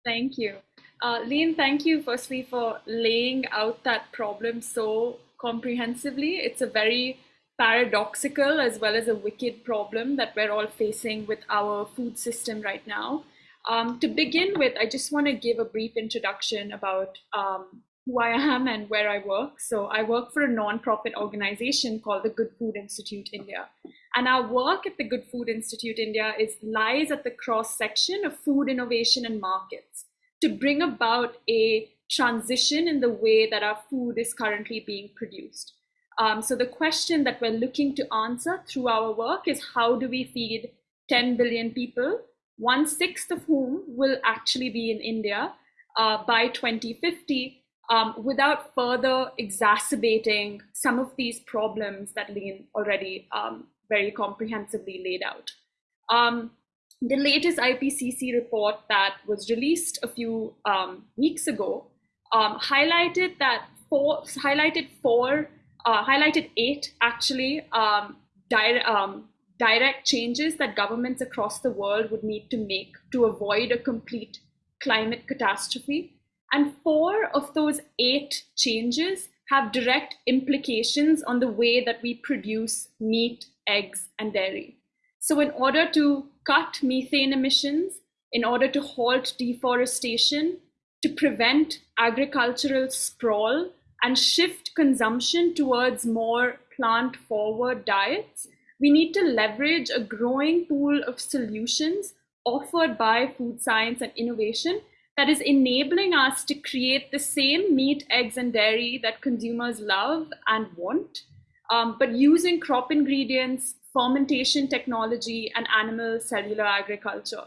Thank you. Uh, Line, thank you firstly for laying out that problem so comprehensively. It's a very paradoxical as well as a wicked problem that we're all facing with our food system right now. Um, to begin with, I just want to give a brief introduction about um, who I am and where I work. So I work for a non-profit organization called the Good Food Institute India. And our work at the Good Food Institute India is lies at the cross section of food innovation and markets to bring about a transition in the way that our food is currently being produced. Um, so the question that we're looking to answer through our work is how do we feed 10 billion people, one sixth of whom will actually be in India uh, by 2050 um, without further exacerbating some of these problems that Line already um, very comprehensively laid out. Um, the latest IPCC report that was released a few um, weeks ago um, highlighted that four highlighted four uh, highlighted eight actually um, di direct changes that governments across the world would need to make to avoid a complete climate catastrophe. And four of those eight changes have direct implications on the way that we produce meat, eggs, and dairy. So, in order to cut methane emissions, in order to halt deforestation, to prevent agricultural sprawl, and shift consumption towards more plant forward diets, we need to leverage a growing pool of solutions offered by food science and innovation that is enabling us to create the same meat, eggs, and dairy that consumers love and want, um, but using crop ingredients, fermentation technology, and animal cellular agriculture.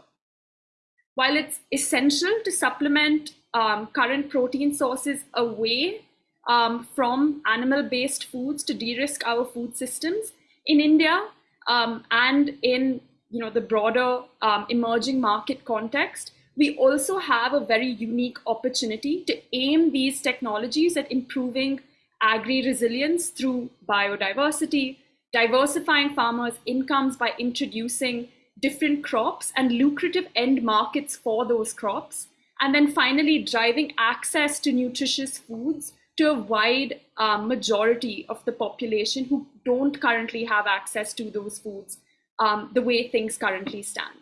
While it's essential to supplement um, current protein sources away um, from animal-based foods to de-risk our food systems, in India um, and in you know, the broader um, emerging market context, we also have a very unique opportunity to aim these technologies at improving agri-resilience through biodiversity, diversifying farmers' incomes by introducing different crops and lucrative end markets for those crops. And then finally, driving access to nutritious foods to a wide uh, majority of the population who don't currently have access to those foods um, the way things currently stand.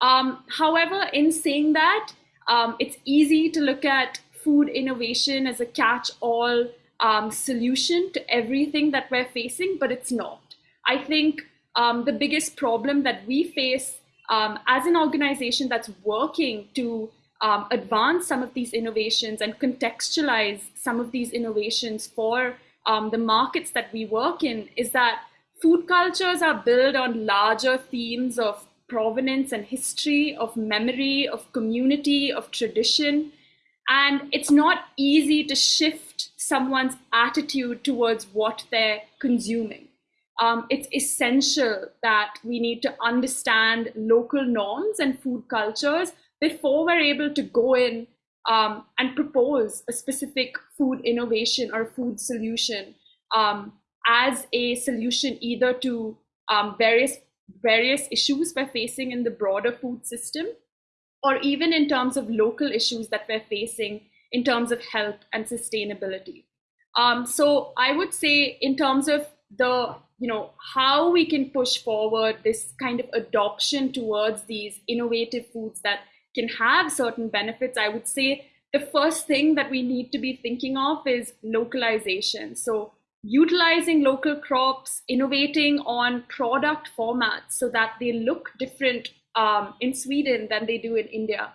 Um, however, in saying that, um, it's easy to look at food innovation as a catch-all um, solution to everything that we're facing, but it's not. I think um, the biggest problem that we face um, as an organization that's working to um, advance some of these innovations and contextualize some of these innovations for um, the markets that we work in is that food cultures are built on larger themes of provenance and history, of memory, of community, of tradition. And it's not easy to shift someone's attitude towards what they're consuming um, it's essential that we need to understand local norms and food cultures before we're able to go in um, and propose a specific food innovation or food solution um, as a solution either to um, various various issues we're facing in the broader food system or even in terms of local issues that we're facing in terms of health and sustainability. Um, so I would say in terms of the you know how we can push forward this kind of adoption towards these innovative foods that can have certain benefits i would say the first thing that we need to be thinking of is localization. So utilizing local crops innovating on product formats so that they look different um, in sweden than they do in india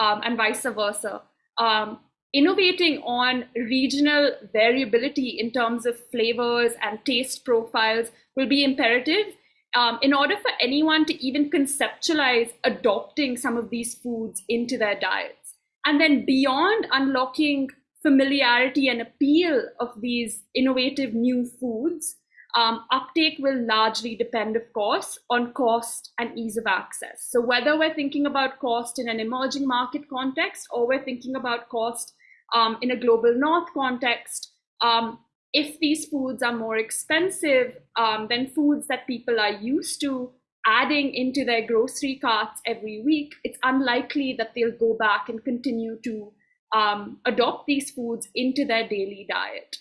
um, and vice versa. Um, innovating on regional variability in terms of flavors and taste profiles will be imperative um, in order for anyone to even conceptualize adopting some of these foods into their diets. And then beyond unlocking familiarity and appeal of these innovative new foods, um, uptake will largely depend, of course, on cost and ease of access. So whether we're thinking about cost in an emerging market context or we're thinking about cost um, in a global north context, um, if these foods are more expensive um, than foods that people are used to adding into their grocery carts every week, it's unlikely that they'll go back and continue to um, adopt these foods into their daily diet.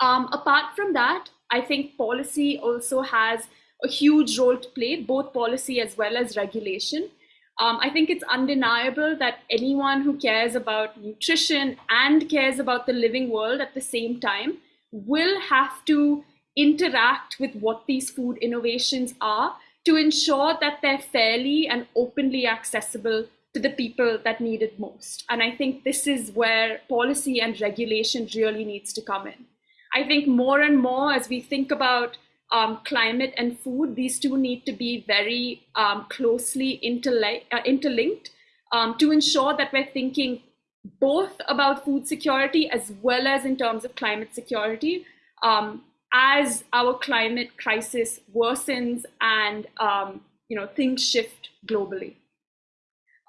Um, apart from that, I think policy also has a huge role to play, both policy as well as regulation. Um, I think it's undeniable that anyone who cares about nutrition and cares about the living world at the same time will have to interact with what these food innovations are to ensure that they're fairly and openly accessible to the people that need it most. And I think this is where policy and regulation really needs to come in. I think more and more as we think about um, climate and food, these two need to be very um, closely uh, interlinked um, to ensure that we're thinking both about food security as well as in terms of climate security um, as our climate crisis worsens and um, you know things shift globally.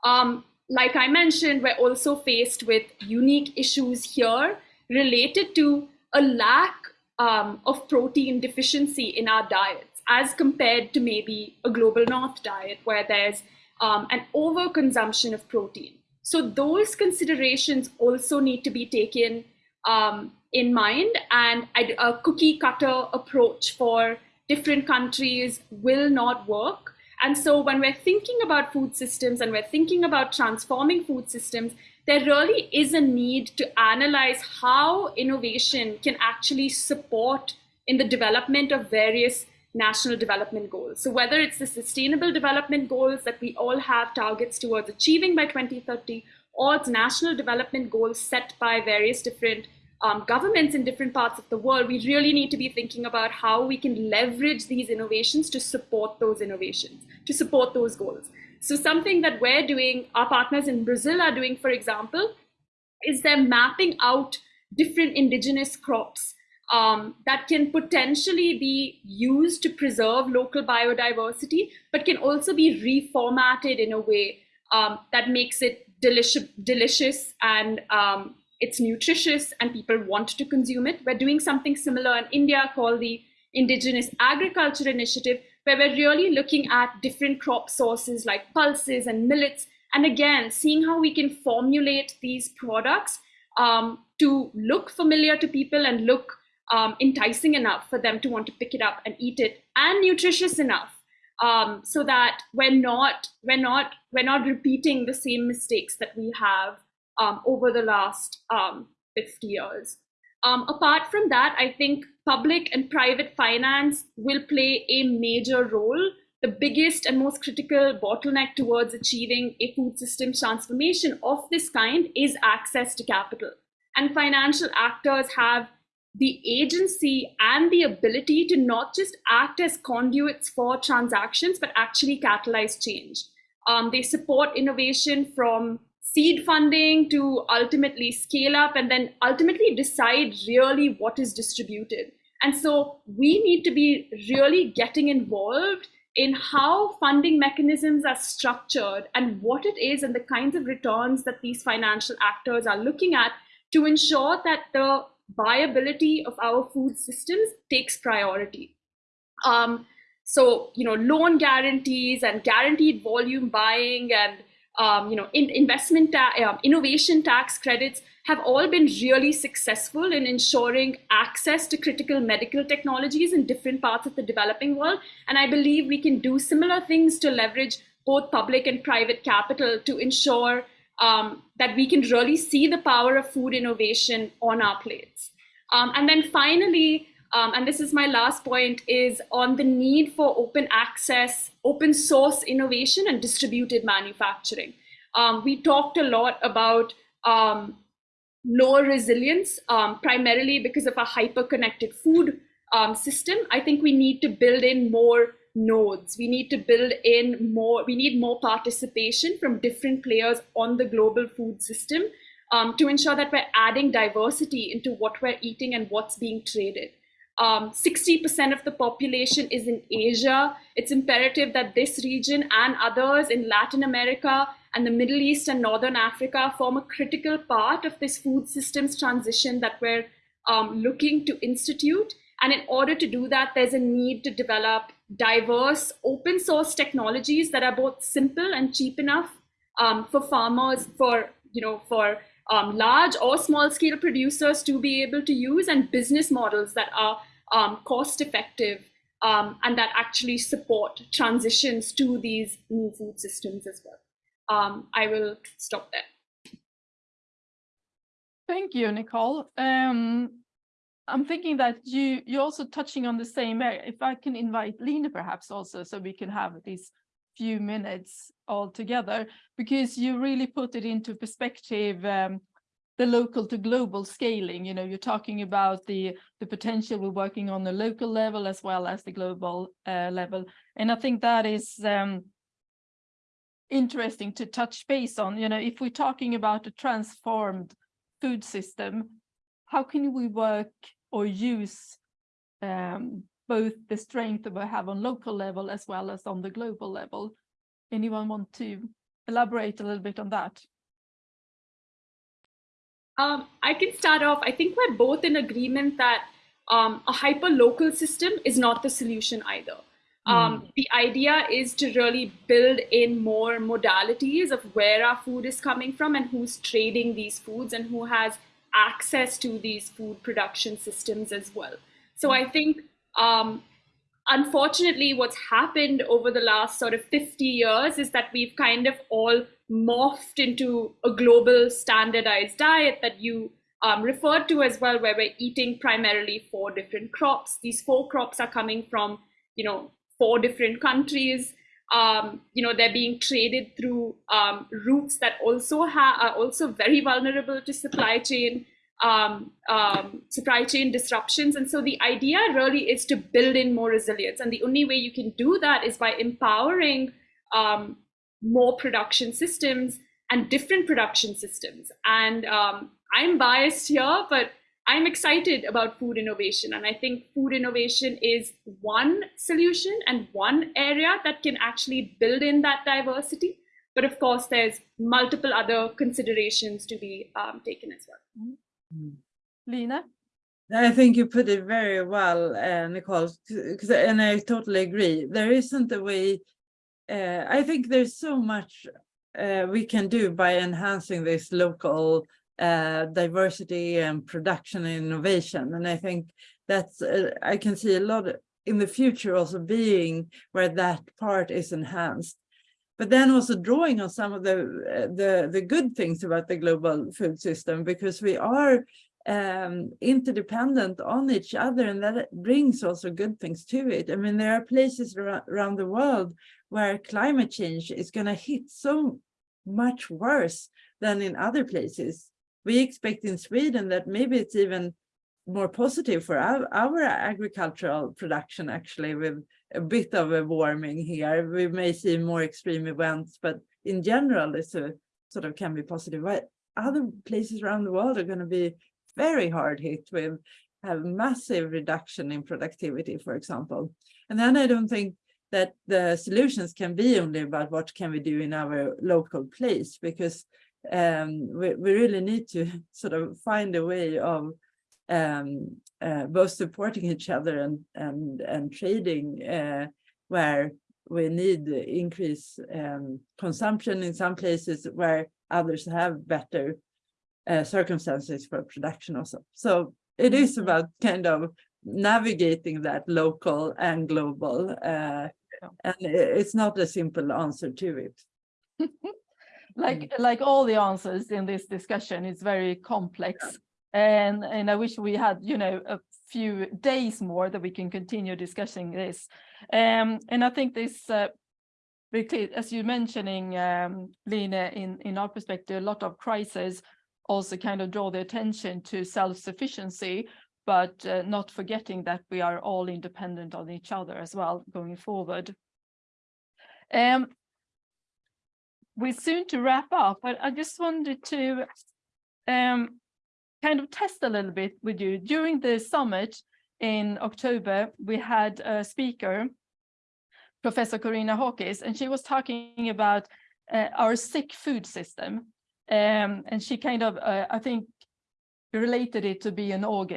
Um, like I mentioned, we're also faced with unique issues here related to a lack um, of protein deficiency in our diets as compared to maybe a global north diet where there's um, an overconsumption of protein. So those considerations also need to be taken um, in mind and a cookie cutter approach for different countries will not work. And so when we're thinking about food systems and we're thinking about transforming food systems, there really is a need to analyze how innovation can actually support in the development of various national development goals. So whether it's the sustainable development goals that we all have targets towards achieving by 2030, or it's national development goals set by various different um, governments in different parts of the world, we really need to be thinking about how we can leverage these innovations to support those innovations, to support those goals. So something that we're doing, our partners in Brazil are doing, for example, is they're mapping out different indigenous crops um, that can potentially be used to preserve local biodiversity, but can also be reformatted in a way um, that makes it delicious, delicious and um, it's nutritious and people want to consume it. We're doing something similar in India called the Indigenous Agriculture Initiative, where we're really looking at different crop sources like pulses and millets. And again, seeing how we can formulate these products um, to look familiar to people and look um, enticing enough for them to want to pick it up and eat it and nutritious enough um, so that we're not we're not we're not repeating the same mistakes that we have um, over the last um, 50 years. Um, apart from that, I think public and private finance will play a major role. The biggest and most critical bottleneck towards achieving a food systems transformation of this kind is access to capital. And financial actors have the agency and the ability to not just act as conduits for transactions, but actually catalyze change. Um, they support innovation from seed funding to ultimately scale up and then ultimately decide really what is distributed. And so we need to be really getting involved in how funding mechanisms are structured and what it is and the kinds of returns that these financial actors are looking at to ensure that the viability of our food systems takes priority. Um, so, you know, loan guarantees and guaranteed volume buying and, um, you know, in, investment, uh, innovation tax credits have all been really successful in ensuring access to critical medical technologies in different parts of the developing world. And I believe we can do similar things to leverage both public and private capital to ensure um, that we can really see the power of food innovation on our plates. Um, and then finally, um, and this is my last point, is on the need for open access, open source innovation and distributed manufacturing. Um, we talked a lot about um, lower resilience, um, primarily because of a hyper-connected food system. I think we need to build in more nodes. We need to build in more, we need more participation from different players on the global food system um, to ensure that we're adding diversity into what we're eating and what's being traded. 60% um, of the population is in Asia. It's imperative that this region and others in Latin America and the Middle East and Northern Africa form a critical part of this food systems transition that we're um, looking to institute. And in order to do that, there's a need to develop diverse open source technologies that are both simple and cheap enough um, for farmers, for, you know, for um, large or small scale producers to be able to use and business models that are um, cost effective um, and that actually support transitions to these new food systems as well. Um, I will stop there. Thank you, Nicole. Um, I'm thinking that you, you're also touching on the same area. If I can invite Line perhaps also, so we can have these few minutes all together, because you really put it into perspective, um, the local to global scaling. You know, you're talking about the, the potential we're working on the local level as well as the global uh, level. And I think that is um, interesting to touch base on. You know, if we're talking about a transformed food system, how can we work or use um, both the strength that we have on local level as well as on the global level? Anyone want to elaborate a little bit on that? Um, I can start off. I think we're both in agreement that um, a hyper local system is not the solution either. Um, mm. The idea is to really build in more modalities of where our food is coming from and who's trading these foods and who has access to these food production systems as well. So I think, um, unfortunately, what's happened over the last sort of 50 years is that we've kind of all morphed into a global standardized diet that you um, referred to as well, where we're eating primarily four different crops. These four crops are coming from, you know, four different countries. Um, you know, they're being traded through um, routes that also are also very vulnerable to supply chain um, um, supply chain disruptions. And so the idea really is to build in more resilience. And the only way you can do that is by empowering um, more production systems and different production systems. And um, I'm biased here, but I'm excited about food innovation. And I think food innovation is one solution and one area that can actually build in that diversity. But of course, there's multiple other considerations to be um, taken as well. Line? I think you put it very well, uh, Nicole, 'cause- and I totally agree. There isn't a way, uh, I think there's so much uh, we can do by enhancing this local uh, diversity and production and innovation. And I think that's, uh, I can see a lot in the future also being where that part is enhanced. But then also drawing on some of the, uh, the, the good things about the global food system, because we are um, interdependent on each other and that brings also good things to it. I mean, there are places around the world where climate change is going to hit so much worse than in other places. We expect in Sweden that maybe it's even more positive for our, our agricultural production actually with a bit of a warming here. We may see more extreme events, but in general it's a sort of can be positive. But other places around the world are going to be very hard hit with have massive reduction in productivity, for example. And then I don't think that the solutions can be only about what can we do in our local place, because um, we, we really need to sort of find a way of um, uh, both supporting each other and and and trading uh, where we need increase um, consumption in some places where others have better uh, circumstances for production also. So it is about kind of navigating that local and global uh, and it's not a simple answer to it. like like all the answers in this discussion it's very complex. And and i wish we had you know a few days more that we can continue discussing this. Um and i think this uh, as you're mentioning um Line in in our perspective a lot of crises also kind of draw the attention to self-sufficiency but uh, not forgetting that we are all independent on each other as well going forward. Um we're soon to wrap up, but I just wanted to um, kind of test a little bit with you. During the summit in October, we had a speaker, Professor Corinna Hawkes, and she was talking about uh, our sick food system. Um, and she kind of, uh, I think, related it to be an or,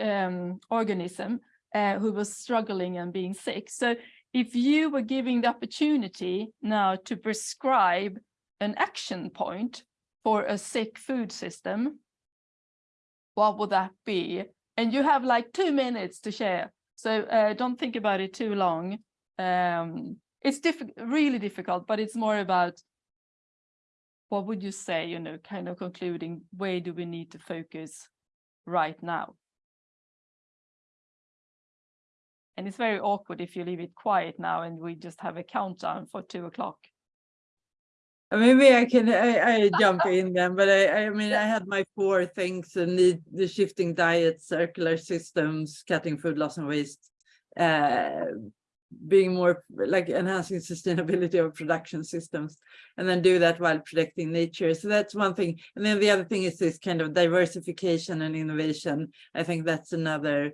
um, organism uh, who was struggling and being sick. So if you were giving the opportunity now to prescribe an action point for a sick food system, what would that be? And you have like two minutes to share. So uh, don't think about it too long. Um, it's diff really difficult, but it's more about what would you say, you know, kind of concluding where do we need to focus right now? And it's very awkward if you leave it quiet now and we just have a countdown for two o'clock. Maybe I can I, I jump in then, but I, I mean I had my four things and the, the shifting diet, circular systems, cutting food loss and waste, uh, being more like enhancing sustainability of production systems, and then do that while protecting nature. So that's one thing. And then the other thing is this kind of diversification and innovation. I think that's another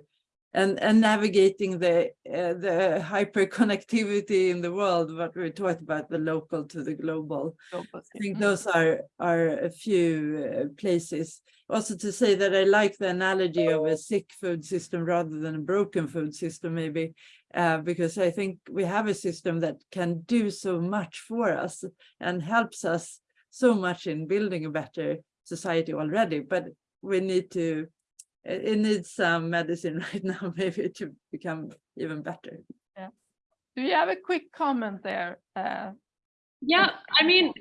and and navigating the uh, the hyper connectivity in the world what we talked about the local to the global. I think those are are a few uh, places. Also to say that i like the analogy of a sick food system rather than a broken food system maybe uh, because i think we have a system that can do so much for us and helps us so much in building a better society already but we need to it, it needs some medicine right now, maybe to become even better. Yeah. Do you have a quick comment there? Uh, yeah, I mean,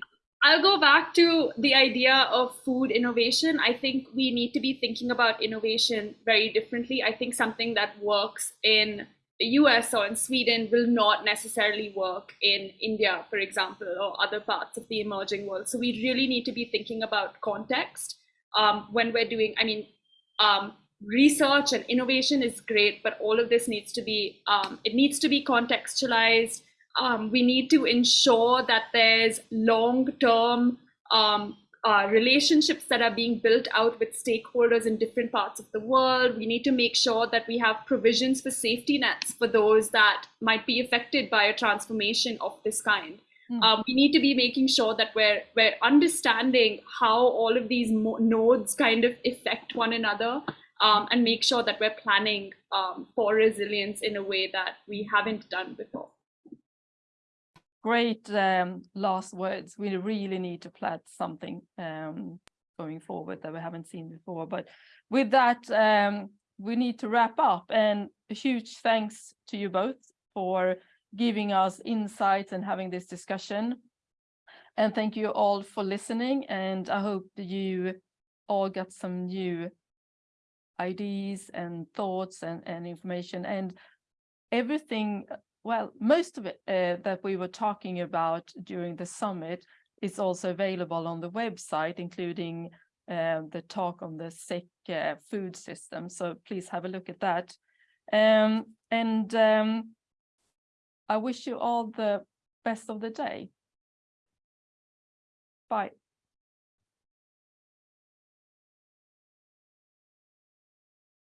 I'll go back to the idea of food innovation. I think we need to be thinking about innovation very differently. I think something that works in the US or in Sweden will not necessarily work in India, for example, or other parts of the emerging world. So we really need to be thinking about context um, when we're doing, I mean, um, research and innovation is great, but all of this needs to be, um, it needs to be contextualized. Um, we need to ensure that there's long-term um, uh, relationships that are being built out with stakeholders in different parts of the world. We need to make sure that we have provisions for safety nets for those that might be affected by a transformation of this kind. Mm. Um, we need to be making sure that we're we're understanding how all of these mo- nodes kind of affect one another, um, and make sure that we're planning um, for resilience in a way that we haven't done before. Great um, last words. We really need to plan something um, going forward that we haven't seen before. But with that, um, we need to wrap up. And a huge thanks to you both for giving us insights and having this discussion. And thank you all for listening. And I hope you all got some new ideas and thoughts and, and information and everything well, most of it uh, that we were talking about during the summit is also available on the website, including uh, the talk on the sick uh, food system. So please have a look at that. Um, and um, I wish you all the best of the day. Bye.